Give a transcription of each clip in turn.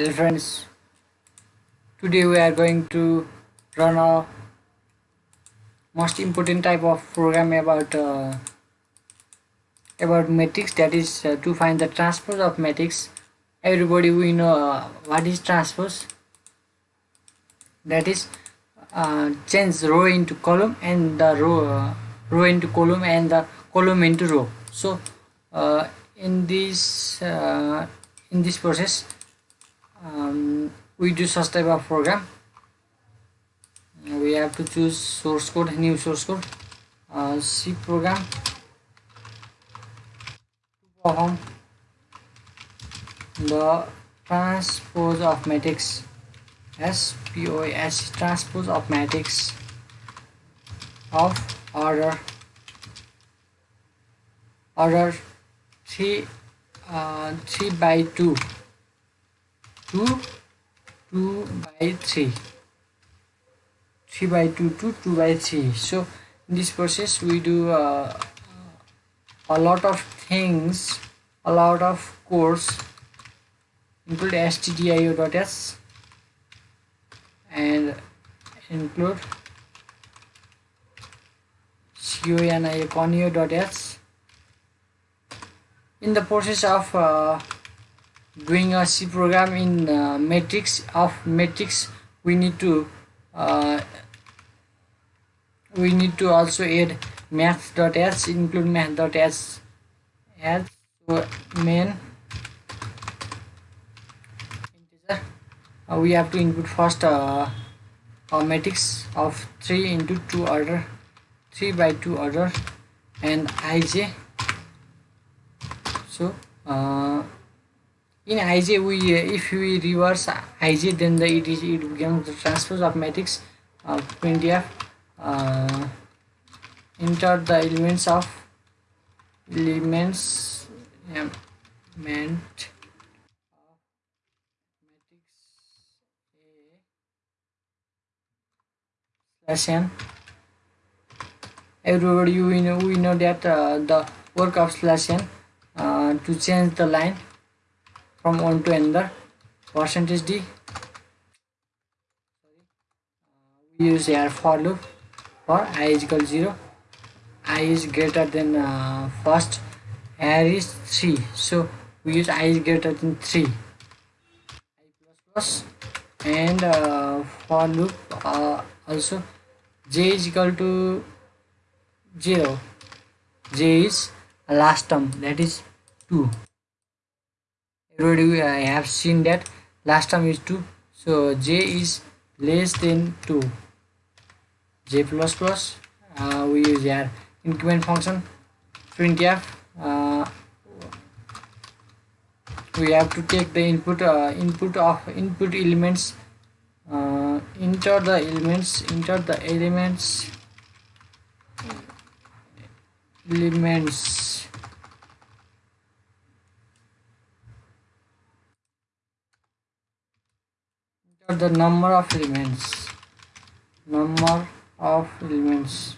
Hello friends, today we are going to run a most important type of program about uh, about matrix that is uh, to find the transpose of matrix. Everybody we know uh, what is transpose that is uh, change row into column and the row uh, row into column and the column into row. So uh, in this in this process um, we do such type of program we have to choose source code new source code. Uh, C program. To perform the transpose of matrix. SPOS transpose of matrix of order. Order 3 uh, 3 by 2 2 2 by 3 3 by 2 to 2 by 3 so in this process we do uh, a lot of things a lot of course include stdio.s and include conio.s in the process of uh, doing a C program in uh, matrix of matrix we need to uh, we need to also add math.h include math.h as so main integer. Uh, we have to input first uh, a matrix of 3 into 2 order 3 by 2 order and ij so uh, in ij we if we reverse ij then the it is it becomes the transpose of matrix of printf uh, enter the elements of elements element of matrix a slash n. Everybody we know we know that uh, the work of slash n uh, to change the line from one to another. Percentage d. We use here for loop for i is equal to 0 i is greater than uh, first. Here is 3 so we use i is greater than 3 i plus plus. And uh, for loop uh, also j is equal to 0 j is last term. That is 2 already I have seen that? Last time is 2 so j is less than 2 j plus plus. Uh, we use our increment function. Printf uh, we have to take the input uh, input of input elements. Uh, enter the elements enter the elements. Elements the number of elements. Number of elements.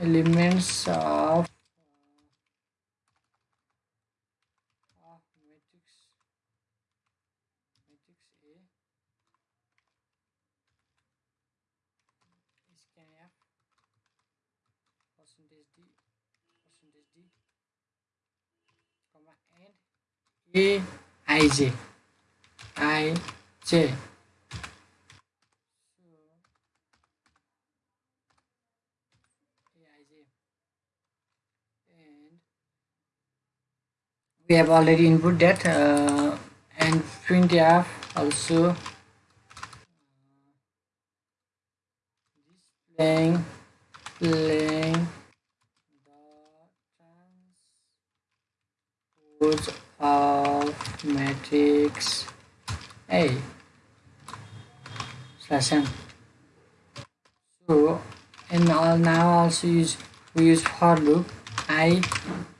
Elements of A scanf percentage I J. And we have already input that uh, and printf also. Displaying playing the transpose of matrix a slash n so and all now also use we use for loop. I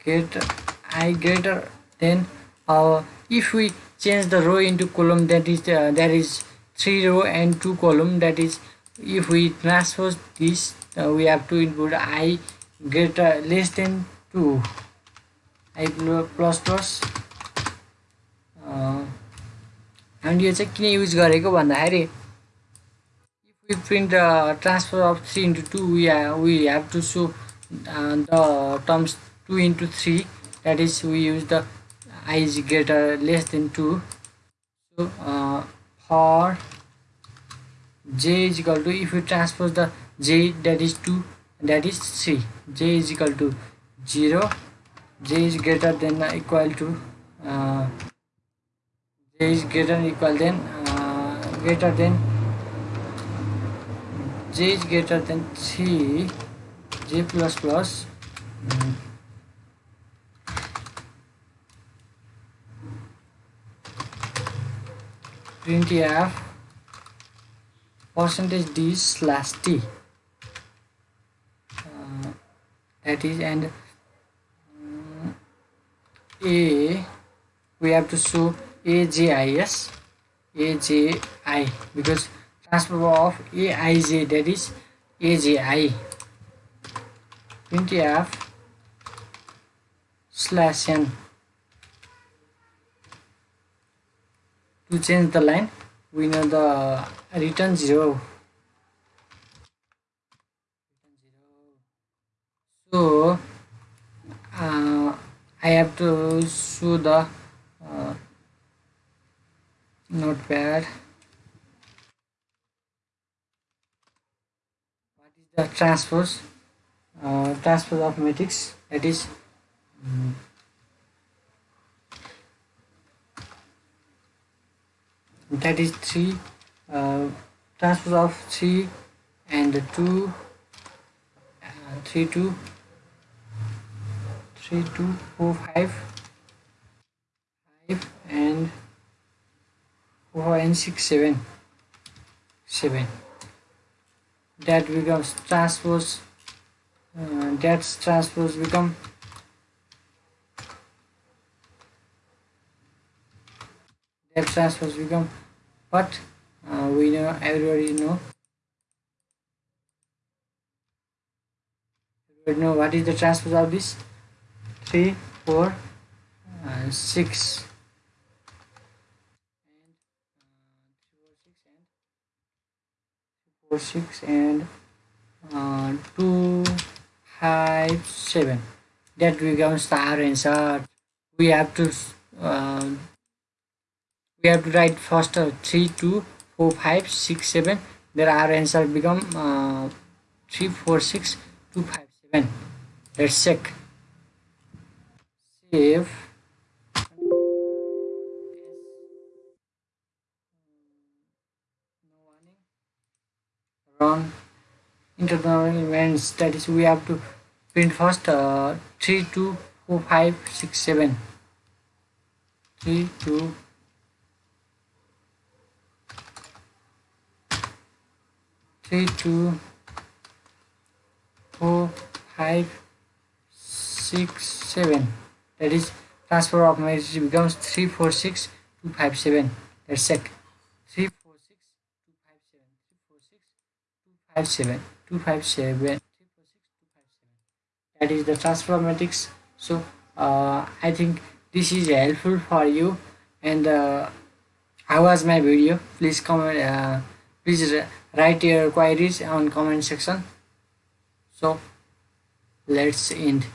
get i greater than our if we change the row into column that is uh, there is three row and two column that is if we transpose this uh, we have to input i greater less than 2 i plus plus हामीले यो चाहिँ किन use गरेको भन्दाखेरि if you print transfer of three into two we we have to so the terms two into three that is we use the I is greater less than two so for J is equal to if you transfer the J that is two that is three J is equal to zero J is greater than equal to j is greater than equal than uh, greater than j is greater than 3 j plus plus. Printf percentage d slash t. Uh, that is and um, a we have to show ajis aji because transfer of aij that is aji printf slash n to change the line we know the return 0 so uh, I have to show the uh, notepad what is the transpose uh, transpose of matrix that is um, that is 3 uh, transpose of 3 and 2 uh, 3 2 3 2 4 5 5 and 4 and 6 7 7 that becomes transpose uh, that's transpose become that transpose become what? Uh, we know everybody know. Everybody know what is the transpose of this? 3 4 uh, 6 4 6 and uh, 2 5 7 that becomes our answer we have to uh, we have to write first uh, 3 2 4 5 6 7 there our answer become uh, 3 4 6 2 5 7 let's check. Save run internal events that is we have to print first uh, 3 2 4 5 6 7 3 2 three two four five six seven. That is transfer of matrix becomes three four six two five seven. Let's check three four six two five seven three four six that is the matrix so uh, i think this is helpful for you. And uh, how was my video? Please comment uh, please write your queries on comment section. So let's end